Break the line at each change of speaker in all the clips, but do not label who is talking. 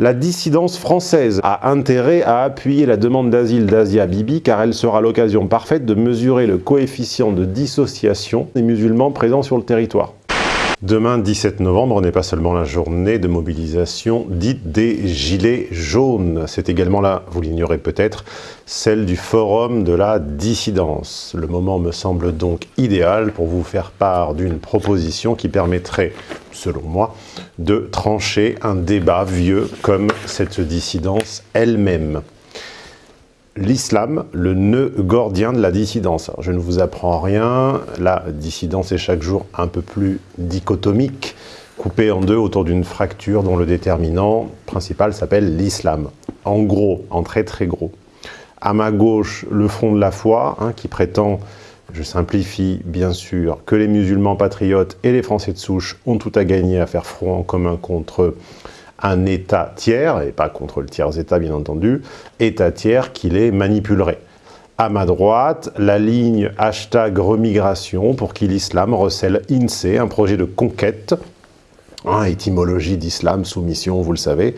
La dissidence française a intérêt à appuyer la demande d'asile d'Asia Bibi car elle sera l'occasion parfaite de mesurer le coefficient de dissociation des musulmans présents sur le territoire. Demain, 17 novembre, n'est pas seulement la journée de mobilisation dite des Gilets jaunes. C'est également là, vous l'ignorez peut-être, celle du Forum de la dissidence. Le moment me semble donc idéal pour vous faire part d'une proposition qui permettrait, selon moi, de trancher un débat vieux comme cette dissidence elle-même l'islam, le nœud gordien de la dissidence. je ne vous apprends rien, la dissidence est chaque jour un peu plus dichotomique, coupée en deux autour d'une fracture dont le déterminant principal s'appelle l'islam. En gros, en très très gros. À ma gauche, le front de la foi, hein, qui prétend, je simplifie bien sûr, que les musulmans patriotes et les Français de souche ont tout à gagner à faire front en commun contre un État tiers, et pas contre le tiers-État bien entendu, État tiers qui les manipulerait. À ma droite, la ligne hashtag remigration pour qui l'islam recèle INSEE, un projet de conquête, hein, étymologie d'islam, soumission, vous le savez,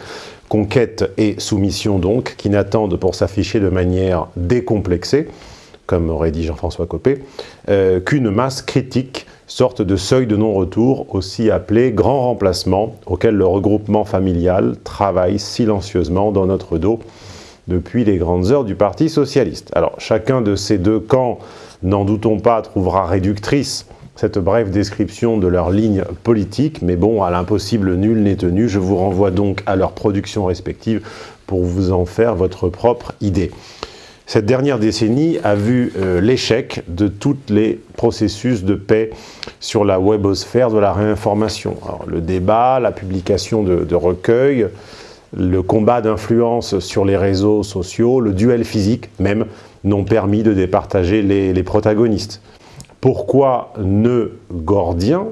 conquête et soumission donc, qui n'attendent pour s'afficher de manière décomplexée, comme aurait dit Jean-François Copé, euh, qu'une masse critique sorte de seuil de non-retour, aussi appelé grand remplacement, auquel le regroupement familial travaille silencieusement dans notre dos depuis les grandes heures du Parti Socialiste. Alors, chacun de ces deux camps, n'en doutons pas, trouvera réductrice cette brève description de leur ligne politique, mais bon, à l'impossible nul n'est tenu, je vous renvoie donc à leurs productions respectives pour vous en faire votre propre idée. Cette dernière décennie a vu euh, l'échec de tous les processus de paix sur la webosphère de la réinformation. le débat, la publication de, recueils, le combat d'influence sur les réseaux sociaux, le duel physique même, n'ont permis de départager les, protagonistes. Pourquoi ne gordien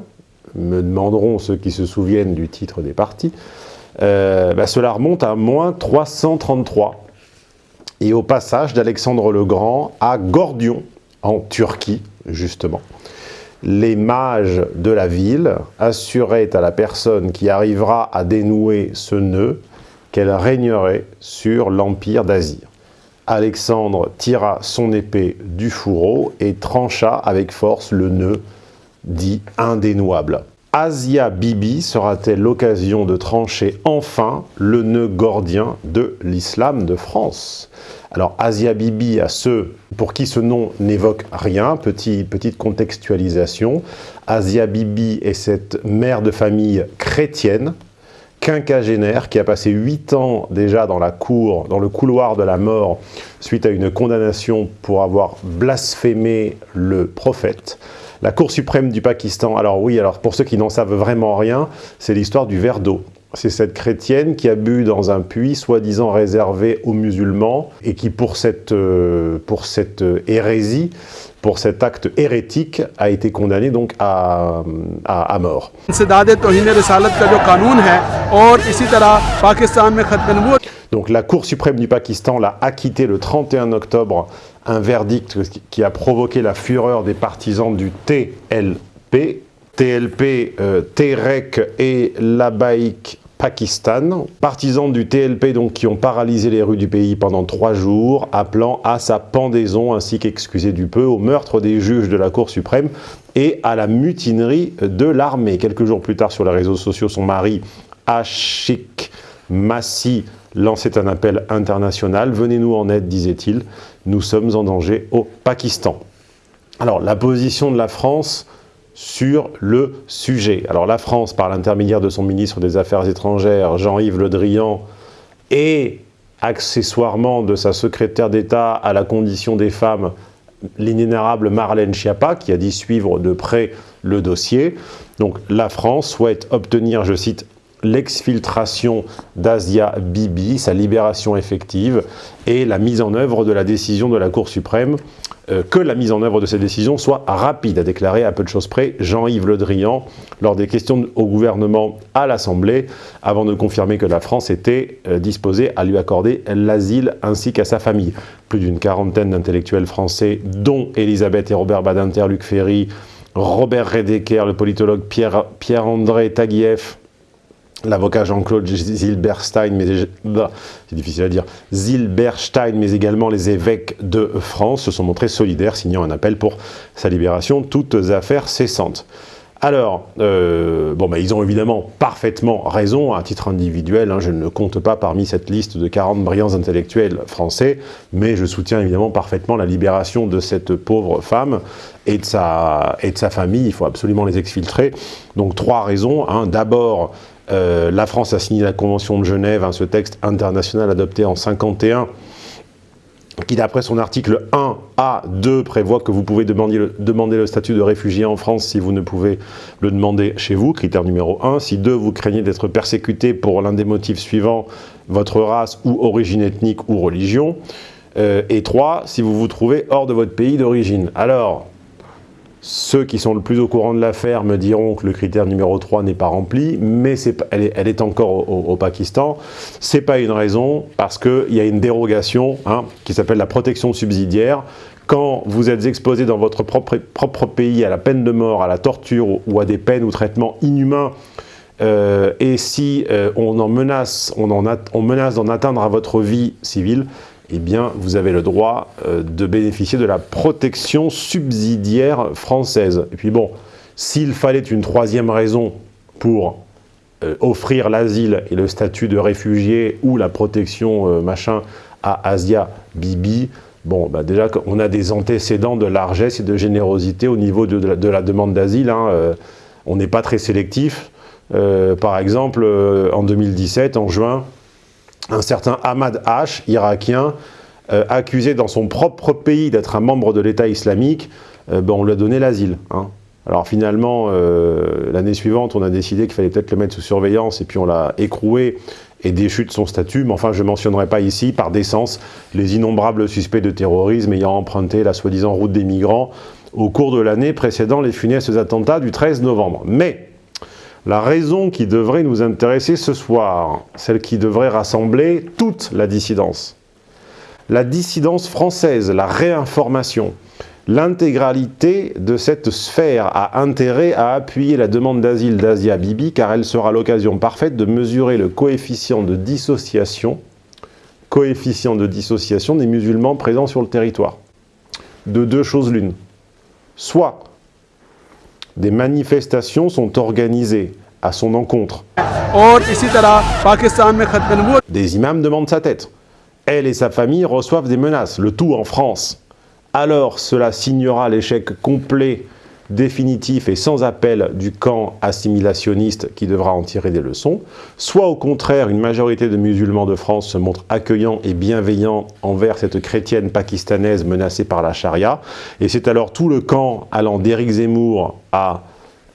me demanderont ceux qui se souviennent du titre des partis, euh, bah, cela remonte à moins 333 et au passage d'Alexandre le Grand à Gordion, en Turquie, justement. Les mages de la ville assuraient à la personne qui arrivera à dénouer ce nœud qu'elle régnerait sur l'empire d'Asie. Alexandre tira son épée du fourreau et trancha avec force le nœud dit indénouable. Asia Bibi sera-t-elle l'occasion de trancher enfin le nœud gordien de l'islam de France? Alors Asia Bibi, à ceux pour qui ce nom n'évoque rien, petite contextualisation, Asia Bibi est cette mère de famille chrétienne, quinquagénaire, qui a passé huit ans déjà dans la cour, dans le couloir de la mort, suite à une condamnation pour avoir blasphémé le prophète. La Cour suprême du Pakistan, alors oui, alors pour ceux qui n'en savent vraiment rien, c'est l'histoire du verre d'eau. C'est cette chrétienne qui a bu dans un puits soi-disant réservé aux musulmans et qui pour cette, euh, pour cette euh, hérésie, pour cet acte hérétique, a été condamnée donc à, à, à mort. Donc la Cour suprême du Pakistan l'a acquitté le 31 octobre, un verdict qui a provoqué la fureur des partisans du TLP, TLP, euh, Terek et Labaik Pakistan, partisans du TLP donc qui ont paralysé les rues du pays pendant trois jours, appelant à sa pendaison ainsi qu'excusé du peu au meurtre des juges de la Cour suprême et à la mutinerie de l'armée. Quelques jours plus tard sur les réseaux sociaux, son mari Ashik Massi lançait un appel international. Venez-nous en aide, disait-il. Nous sommes en danger au Pakistan. Alors, la position de la France sur le sujet. Alors, la France, par l'intermédiaire de son ministre des Affaires étrangères, Jean-Yves Le Drian, et accessoirement de sa secrétaire d'État à la condition des femmes, l'inénarrable Marlène Schiappa, qui a dit suivre de près le dossier. Donc la France souhaite obtenir, je cite, l'exfiltration d'Asia Bibi, sa libération effective et la mise en œuvre de la décision de la Cour suprême, euh, que la mise en œuvre de cette décision soit rapide, a déclaré à peu de choses près Jean-Yves Le Drian lors des questions au gouvernement à l'Assemblée, avant de confirmer que la France était euh, disposée à lui accorder l'asile ainsi qu'à sa famille. Plus d'une quarantaine d'intellectuels français, dont Elisabeth et Robert Badinter, Luc Ferry, Robert Redeker, le politologue Pierre-André Taguieff, l'avocat Jean-Claude Zilberstein, mais bah, Zilberstein, mais également les évêques de France se sont montrés solidaires, signant un appel pour sa libération, toutes affaires cessantes. Alors, euh, bon, bah, ils ont évidemment parfaitement raison, à titre individuel, hein, je ne compte pas parmi cette liste de 40 brillants intellectuels français, mais je soutiens évidemment parfaitement la libération de cette pauvre femme et de sa, et de sa famille, il faut absolument les exfiltrer. Donc trois raisons, hein. d'abord, euh, la France a signé la Convention de Genève, hein, ce texte international adopté en 51, qui d'après son article 1A2 prévoit que vous pouvez demander le, demander le, statut de réfugié en France si vous ne pouvez le demander chez vous, critère numéro 1. Si 2, vous craignez d'être persécuté pour l'un des motifs suivants, votre race ou origine ethnique ou religion. Euh, et 3, si vous vous trouvez hors de votre pays d'origine. Alors, ceux qui sont le plus au courant de l'affaire me diront que le critère numéro 3 n'est pas rempli, mais elle, est, encore au, Pakistan. Ce n'est pas une raison, parce qu'il y a une dérogation hein, qui s'appelle la protection subsidiaire. Quand vous êtes exposé dans votre propre, pays à la peine de mort, à la torture ou à des peines ou traitements inhumains, euh, et si euh, on en menace, on, en on menace d'en atteindre à votre vie civile, eh bien, vous avez le droit euh, de bénéficier de la protection subsidiaire française. Et puis bon, s'il fallait une troisième raison pour euh, offrir l'asile et le statut de réfugié ou la protection euh, machin à Asia Bibi, bon, bah déjà on a des antécédents de largesse et de générosité au niveau de, la, de la, demande d'asile. Hein, on n'est pas très sélectif. par exemple, en 2017, en juin, un certain Ahmad H, irakien, euh, accusé dans son propre pays d'être un membre de l'État islamique, euh, ben, on lui a donné l'asile. Hein. Alors finalement, euh, l'année suivante, on a décidé qu'il fallait peut-être le mettre sous surveillance et puis on l'a écroué et déchu de son statut, mais enfin je ne mentionnerai pas ici, par décence, les innombrables suspects de terrorisme ayant emprunté la soi-disant route des migrants au cours de l'année précédant les funestes attentats du 13 novembre. Mais la raison qui devrait nous intéresser ce soir, celle qui devrait rassembler toute la dissidence, la dissidence française, la réinformation, l'intégralité de cette sphère a intérêt à appuyer la demande d'asile d'Asia Bibi car elle sera l'occasion parfaite de mesurer le coefficient de dissociation coefficient de dissociation des musulmans présents sur le territoire. De deux choses l'une. Soit des manifestations sont organisées à son encontre. Des imams demandent sa tête. Elle et sa famille reçoivent des menaces, le tout en France. Alors cela signera l'échec complet définitif et sans appel du camp assimilationniste qui devra en tirer des leçons, soit au contraire une majorité de musulmans de France se montre accueillant et bienveillant envers cette chrétienne pakistanaise menacée par la charia, et c'est alors tout le camp allant d'Éric Zemmour à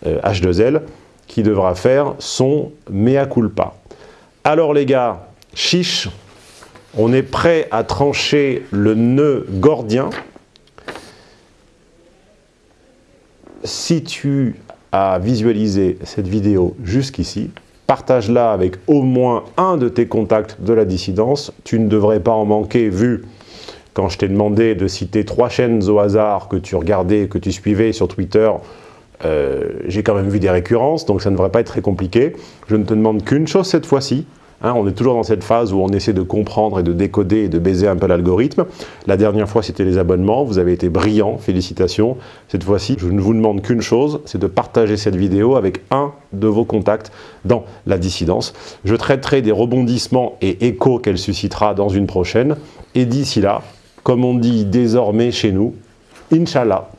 H2L euh, qui devra faire son mea culpa. Alors les gars, chiche, on est prêt à trancher le nœud gordien si tu as visualisé cette vidéo jusqu'ici, partage-la avec au moins un de tes contacts de la dissidence. Tu ne devrais pas en manquer vu quand je t'ai demandé de citer trois chaînes au hasard que tu regardais, que tu suivais sur Twitter, euh, j'ai quand même vu des récurrences, donc ça ne devrait pas être très compliqué. Je ne te demande qu'une chose cette fois-ci, Hein, on est toujours dans cette phase où on essaie de comprendre et de décoder et de baiser un peu l'algorithme. La dernière fois, c'était les abonnements. Vous avez été brillants, félicitations. Cette fois-ci, je ne vous demande qu'une chose, c'est de partager cette vidéo avec un de vos contacts dans la dissidence. Je traiterai des rebondissements et échos qu'elle suscitera dans une prochaine. Et d'ici là, comme on dit désormais chez nous, Inch'Allah,